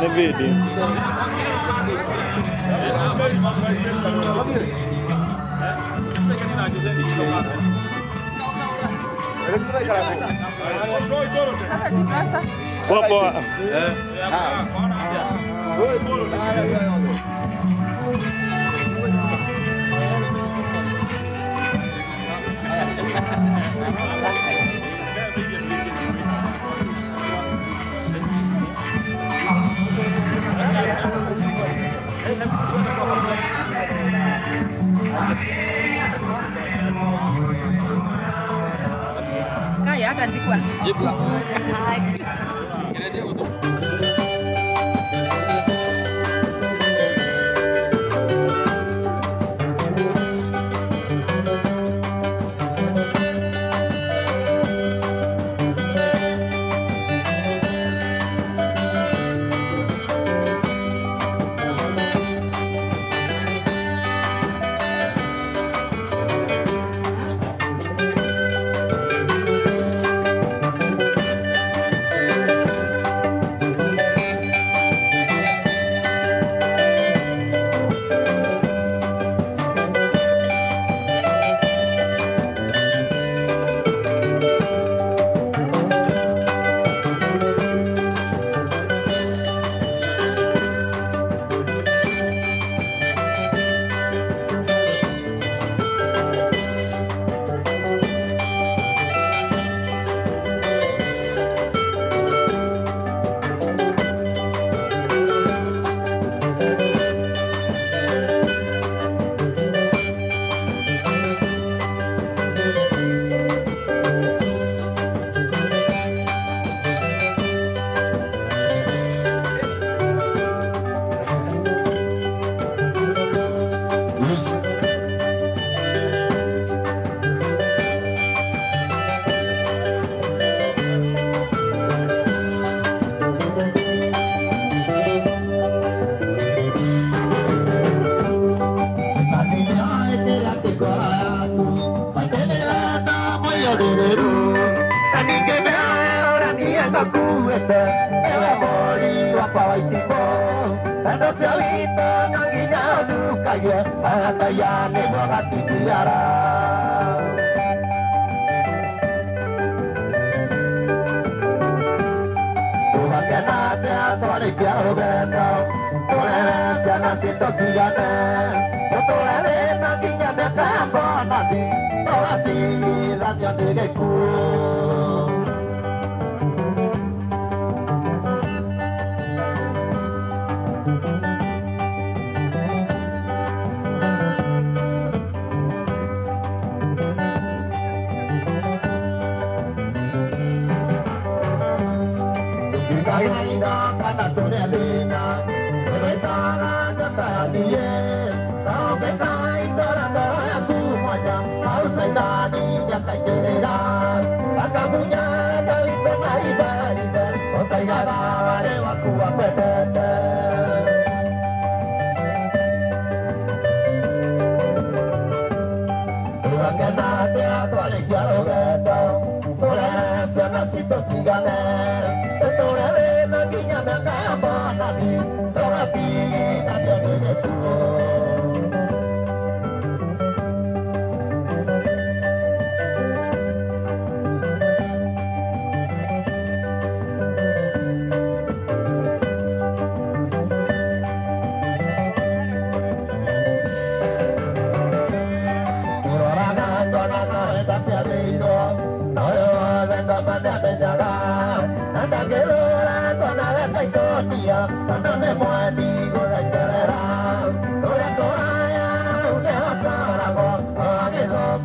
Ne vedi? Basta. Basta. Basta. Basta. Basta. Basta. Basta. Basta. Kaya hata sikuwa jibu kaye panatayane wakati biara Kenate atore chiaro bento Tolere sana sito sigate Tolere na kinya me tembo nadi Tolati la mia dege Bye.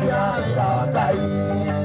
Yeah, yeah, ilha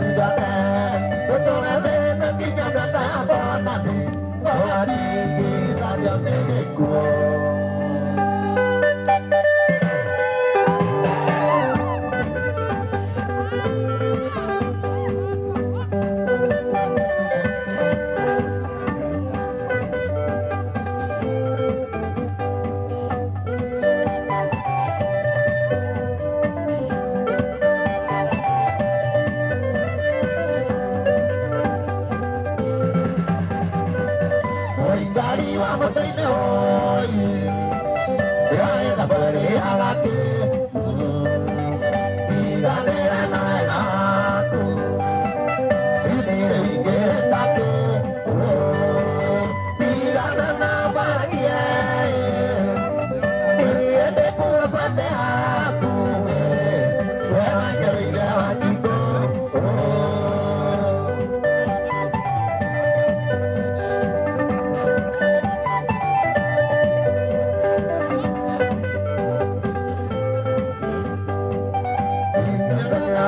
that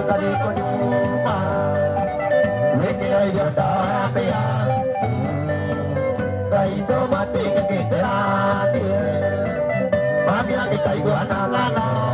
kadi koduma mekya yata peya kai to mate ke kitra dia mamiya ke kai go analana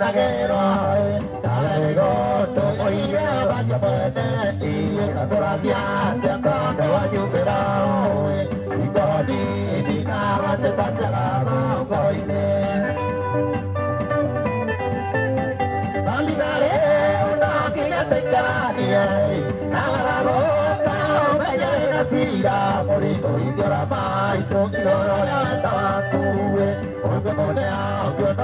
nagero Talego to oira banya bane Iye kakura diante kone wanyu berau Iko di di kawate taselama koine Salinale unakile tekaranie Nagararo tau mejena sira Morito indiora mai Tukiloro yantawaku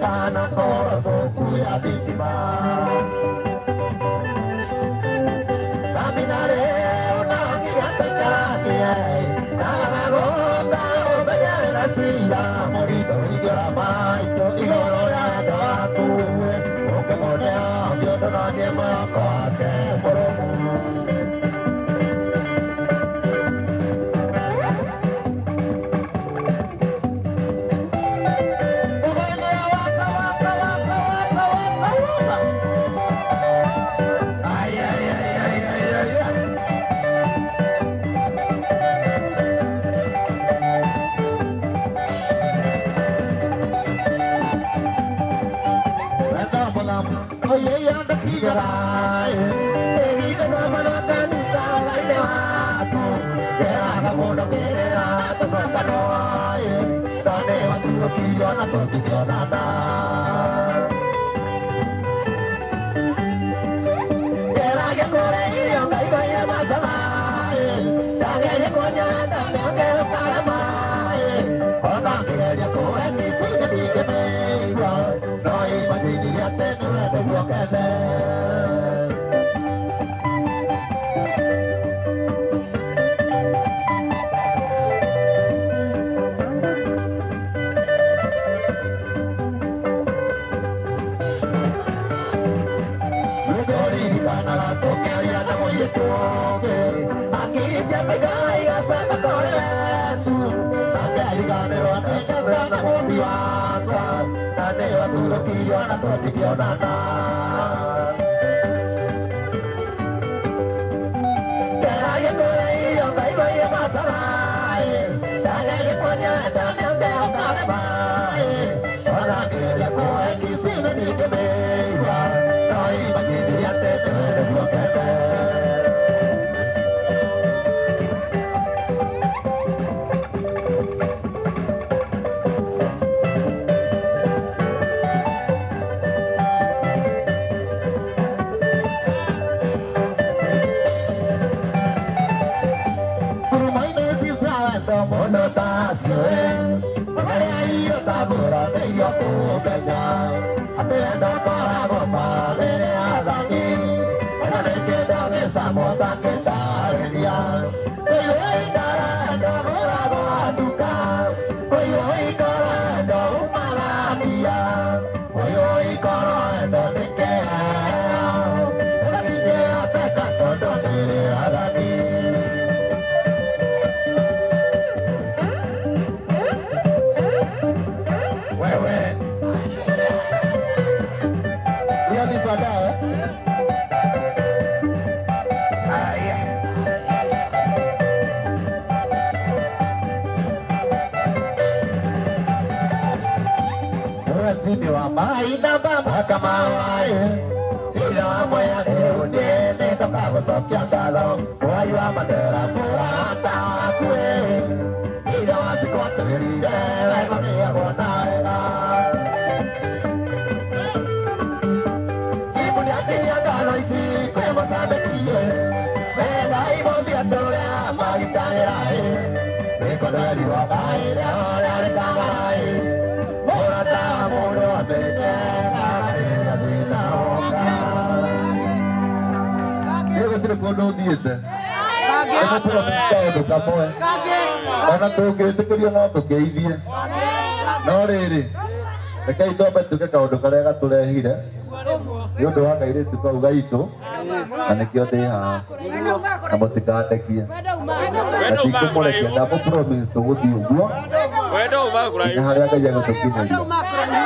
kana kora soku ya bitima Saminare unagi atakaki ai Kala ronda obegare nasira Morito igora maito igoro ya kaku Oke mone ambyo donage mako ake moro Katigabai, Erika no Manakanita, Laidewato, Gerana Mono Gerana, Tasakanoi, Tanewa Turo Kiyona, Tokiyo Nata. Wetu Angeriganĩrwo mota que tardia. Oi, oi, caranga, morava do carro. Oi, oi, caranga, uma lábia. Oi, oi, caranga, de que é? Ela me deu até caçando a beira da Ué, ué. E eh? a de pagar, é? Rasimi wa maina baba kama wae ila wa moya leo nene toka kusokia ngalo wai wa madera murata wakwe ila wa siku watabirire wego ni ya kuonaega Ibu ni akili ya ngalo isi kwe masabekie Wega ibo biatorea magitangirae Mikono yaliwa baile ole alikangarae guo ndu thiite kaundu kamwe ona tungitikirio no tukiithie no riri rekei twambe tuke kaundu karia gaturehire nä å ndå wa tu kau gaitå na nä kä o ndä haa må tikandekie tikå må gå thiä å guo harä a ngai agå tå kinyä ria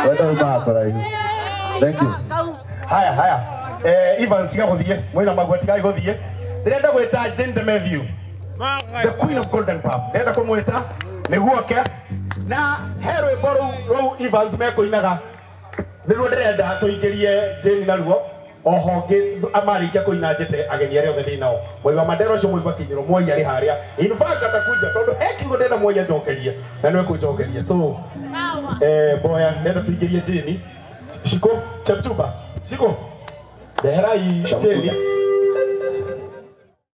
wenda umaga kå haya haya eh Evans tiga guthie mwina magwa tiga guthie ndirenda gwita Jane Matthew the queen of golden pap ndirenda kumwita niguo na herwe boru rau Evans mekoinaga niruo ndirenda tuingirie Jane naruo. Oho amarikia kuina njete ageni aria othe ndinao mwai wa mandera ucio mwai mwai ari haria in fact atakuja tondu he kiugo ndenda mwai anjokerie na niwe kunjokeria so eh boya ndenda tuingirie jini shiko chapchuba shiko. Daí, Estamos...